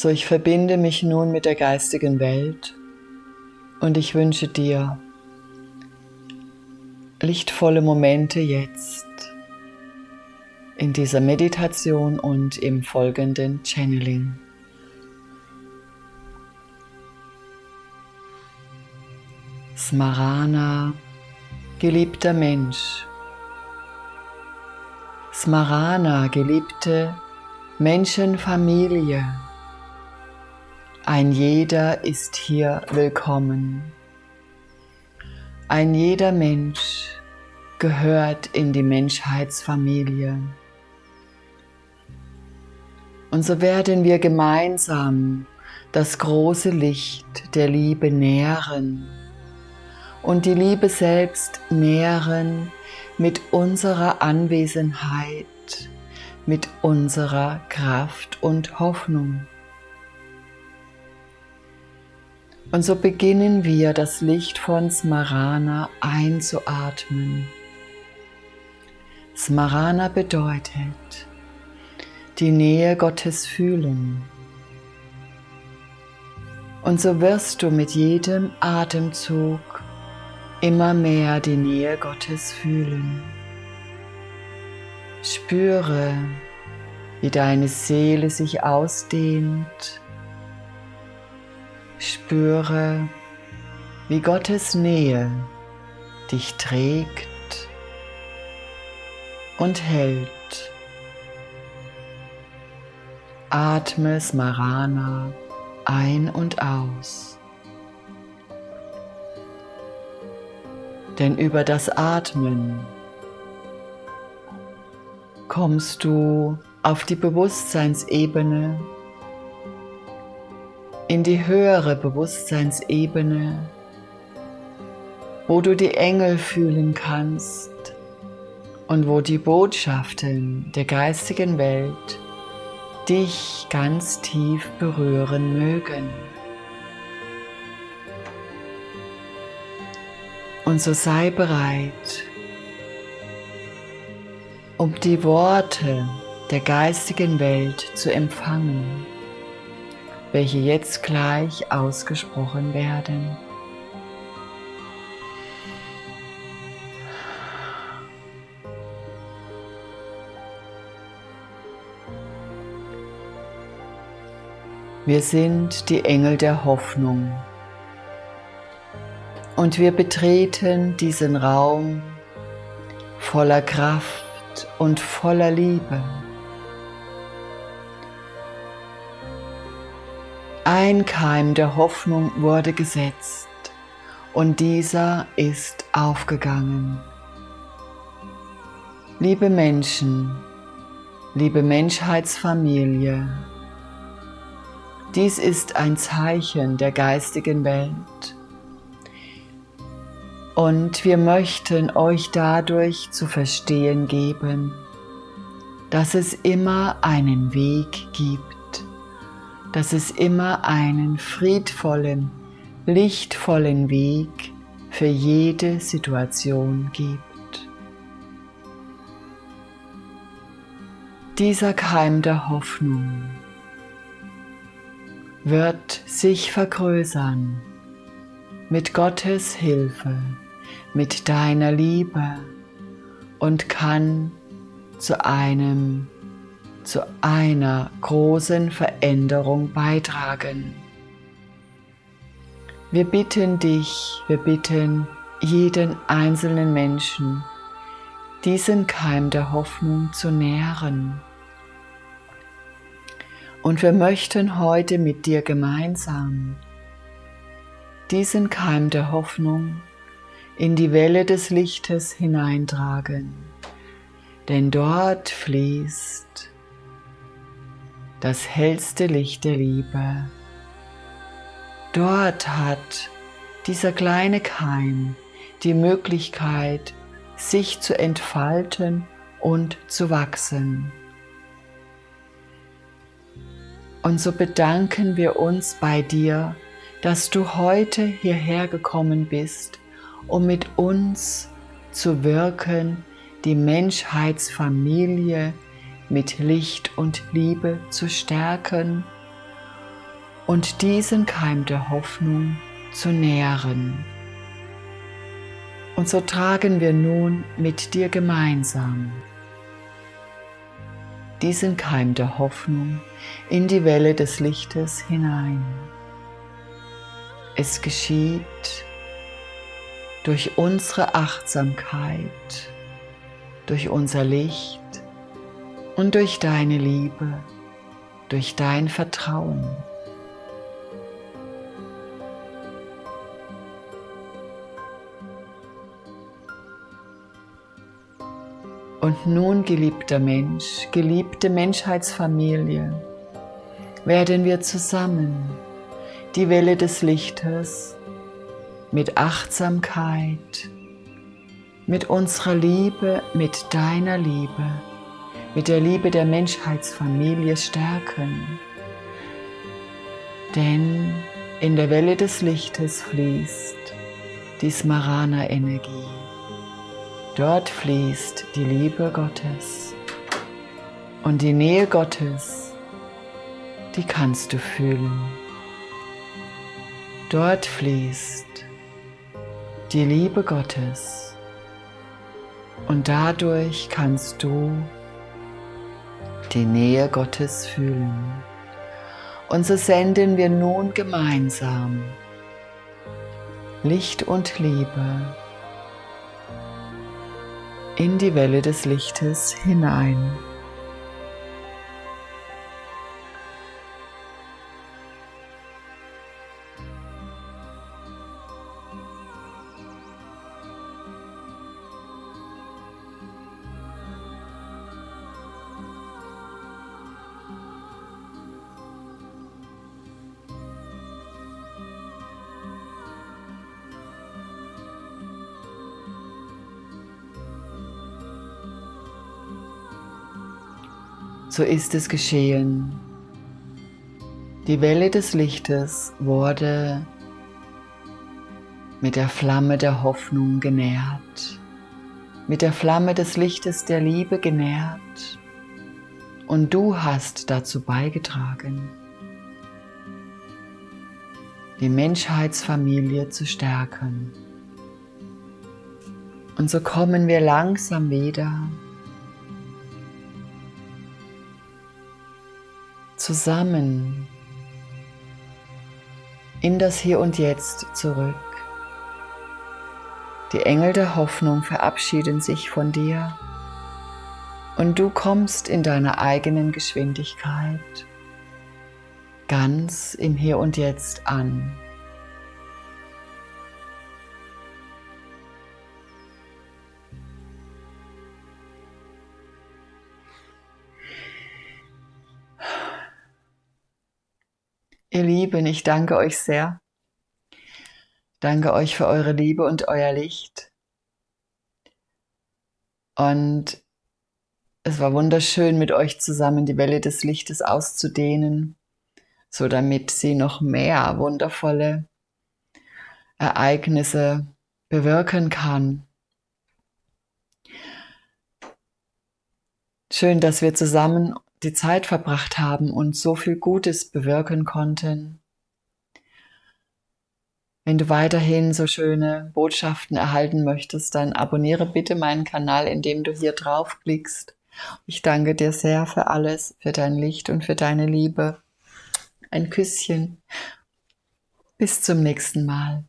So, ich verbinde mich nun mit der geistigen Welt und ich wünsche dir lichtvolle Momente jetzt in dieser Meditation und im folgenden Channeling. Smarana, geliebter Mensch. Smarana, geliebte Menschenfamilie. Ein jeder ist hier willkommen. Ein jeder Mensch gehört in die Menschheitsfamilie. Und so werden wir gemeinsam das große Licht der Liebe nähren und die Liebe selbst nähren mit unserer Anwesenheit, mit unserer Kraft und Hoffnung. Und so beginnen wir das Licht von Smarana einzuatmen. Smarana bedeutet die Nähe Gottes fühlen. Und so wirst du mit jedem Atemzug immer mehr die Nähe Gottes fühlen. Spüre, wie deine Seele sich ausdehnt Spüre, wie Gottes Nähe dich trägt und hält. Atme Smarana ein und aus. Denn über das Atmen kommst du auf die Bewusstseinsebene in die höhere Bewusstseinsebene, wo du die Engel fühlen kannst und wo die Botschaften der geistigen Welt dich ganz tief berühren mögen. Und so sei bereit, um die Worte der geistigen Welt zu empfangen welche jetzt gleich ausgesprochen werden. Wir sind die Engel der Hoffnung und wir betreten diesen Raum voller Kraft und voller Liebe. Ein Keim der Hoffnung wurde gesetzt und dieser ist aufgegangen. Liebe Menschen, liebe Menschheitsfamilie, dies ist ein Zeichen der geistigen Welt und wir möchten euch dadurch zu verstehen geben, dass es immer einen Weg gibt dass es immer einen friedvollen, lichtvollen Weg für jede Situation gibt. Dieser Keim der Hoffnung wird sich vergrößern mit Gottes Hilfe, mit deiner Liebe und kann zu einem zu einer großen Veränderung beitragen. Wir bitten dich, wir bitten jeden einzelnen Menschen, diesen Keim der Hoffnung zu nähren. Und wir möchten heute mit dir gemeinsam diesen Keim der Hoffnung in die Welle des Lichtes hineintragen, denn dort fließt das hellste Licht der Liebe. Dort hat dieser kleine Keim die Möglichkeit, sich zu entfalten und zu wachsen. Und so bedanken wir uns bei dir, dass du heute hierher gekommen bist, um mit uns zu wirken, die Menschheitsfamilie mit Licht und Liebe zu stärken und diesen Keim der Hoffnung zu nähren. Und so tragen wir nun mit dir gemeinsam diesen Keim der Hoffnung in die Welle des Lichtes hinein. Es geschieht durch unsere Achtsamkeit, durch unser Licht und durch deine Liebe, durch dein Vertrauen. Und nun, geliebter Mensch, geliebte Menschheitsfamilie, werden wir zusammen die Welle des Lichtes mit Achtsamkeit, mit unserer Liebe, mit deiner Liebe, mit der Liebe der Menschheitsfamilie stärken. Denn in der Welle des Lichtes fließt die Smarana-Energie. Dort fließt die Liebe Gottes und die Nähe Gottes, die kannst du fühlen. Dort fließt die Liebe Gottes und dadurch kannst du die Nähe Gottes fühlen. Und so senden wir nun gemeinsam Licht und Liebe in die Welle des Lichtes hinein. So ist es geschehen. Die Welle des Lichtes wurde mit der Flamme der Hoffnung genährt, mit der Flamme des Lichtes der Liebe genährt und du hast dazu beigetragen, die Menschheitsfamilie zu stärken. Und so kommen wir langsam wieder zusammen in das Hier und Jetzt zurück. Die Engel der Hoffnung verabschieden sich von dir und du kommst in deiner eigenen Geschwindigkeit ganz im Hier und Jetzt an. Ihr Lieben, ich danke euch sehr. Danke euch für eure Liebe und euer Licht. Und es war wunderschön, mit euch zusammen die Welle des Lichtes auszudehnen, so damit sie noch mehr wundervolle Ereignisse bewirken kann. Schön, dass wir zusammen die Zeit verbracht haben und so viel Gutes bewirken konnten. Wenn du weiterhin so schöne Botschaften erhalten möchtest, dann abonniere bitte meinen Kanal, indem du hier draufklickst. Ich danke dir sehr für alles, für dein Licht und für deine Liebe. Ein Küsschen. Bis zum nächsten Mal.